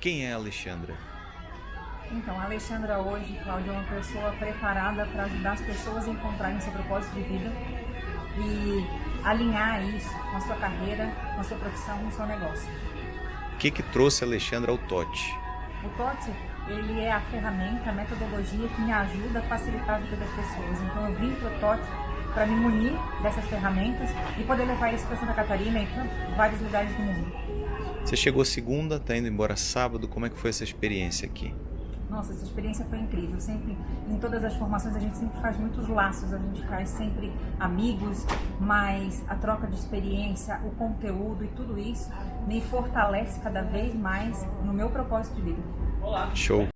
Quem é a Alexandra? Então, a Alexandra hoje, Cláudia, é uma pessoa preparada para ajudar as pessoas a encontrarem seu propósito de vida e alinhar isso com a sua carreira, com a sua profissão, com o seu negócio. O que que trouxe a Alexandra ao TOT? O TOT, ele é a ferramenta, a metodologia que me ajuda a facilitar a vida das pessoas. Então, eu vim para o TOT para me munir dessas ferramentas e poder levar isso para Santa Catarina e para vários lugares do mundo. Você chegou segunda, está indo embora sábado. Como é que foi essa experiência aqui? Nossa, essa experiência foi incrível. Sempre, em todas as formações, a gente sempre faz muitos laços, a gente faz sempre amigos, mas a troca de experiência, o conteúdo e tudo isso me fortalece cada vez mais no meu propósito de vida. Show!